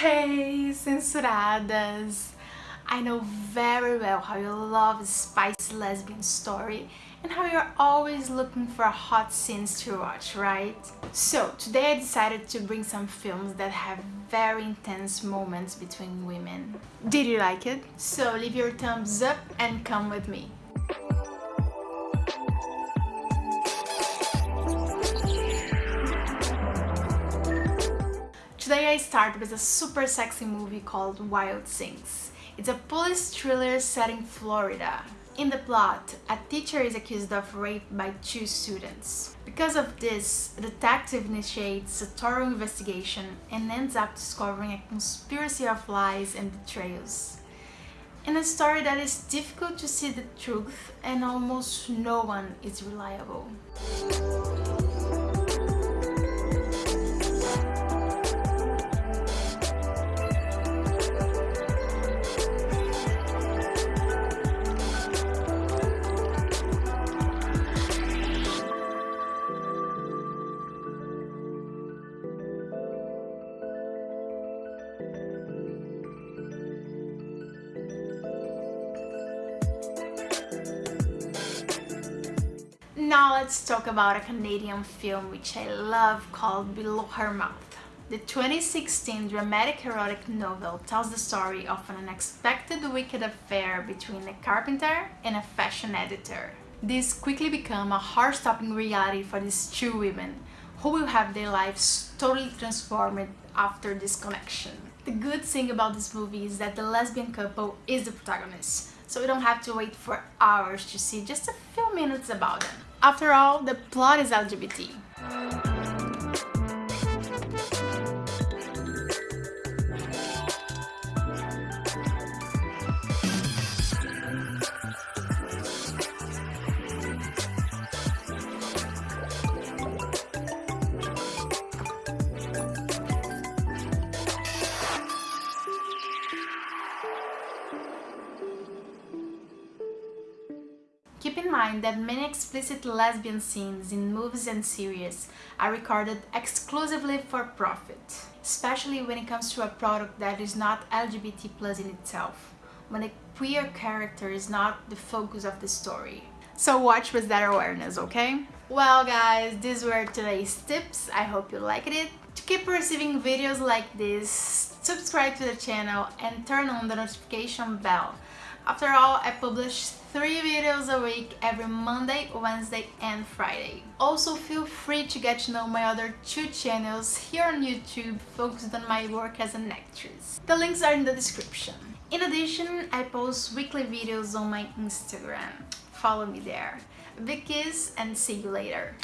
Hey, censuradas! I know very well how you love a spicy lesbian story and how you're always looking for hot scenes to watch, right? So, today I decided to bring some films that have very intense moments between women. Did you like it? So leave your thumbs up and come with me. Today I start with a super sexy movie called Wild Things. It's a police thriller set in Florida. In the plot, a teacher is accused of rape by two students. Because of this, a detective initiates a thorough investigation and ends up discovering a conspiracy of lies and betrayals. In a story that is difficult to see the truth and almost no one is reliable. Now let's talk about a Canadian film which I love called Below Her Mouth. The 2016 dramatic erotic novel tells the story of an unexpected wicked affair between a carpenter and a fashion editor. This quickly become a heart-stopping reality for these two women who will have their lives totally transformed after this connection. The good thing about this movie is that the lesbian couple is the protagonist, so we don't have to wait for hours to see just a few minutes about them. After all, the plot is LGBT. Keep in mind that many explicit lesbian scenes in movies and series are recorded exclusively for profit, especially when it comes to a product that is not LGBT plus in itself, when a queer character is not the focus of the story. So watch with that awareness, okay? Well guys, these were today's tips, I hope you liked it. To keep receiving videos like this, subscribe to the channel and turn on the notification bell after all, I publish 3 videos a week every Monday, Wednesday and Friday. Also feel free to get to know my other two channels here on YouTube focused on my work as an actress. The links are in the description. In addition, I post weekly videos on my Instagram. Follow me there. Big kiss and see you later.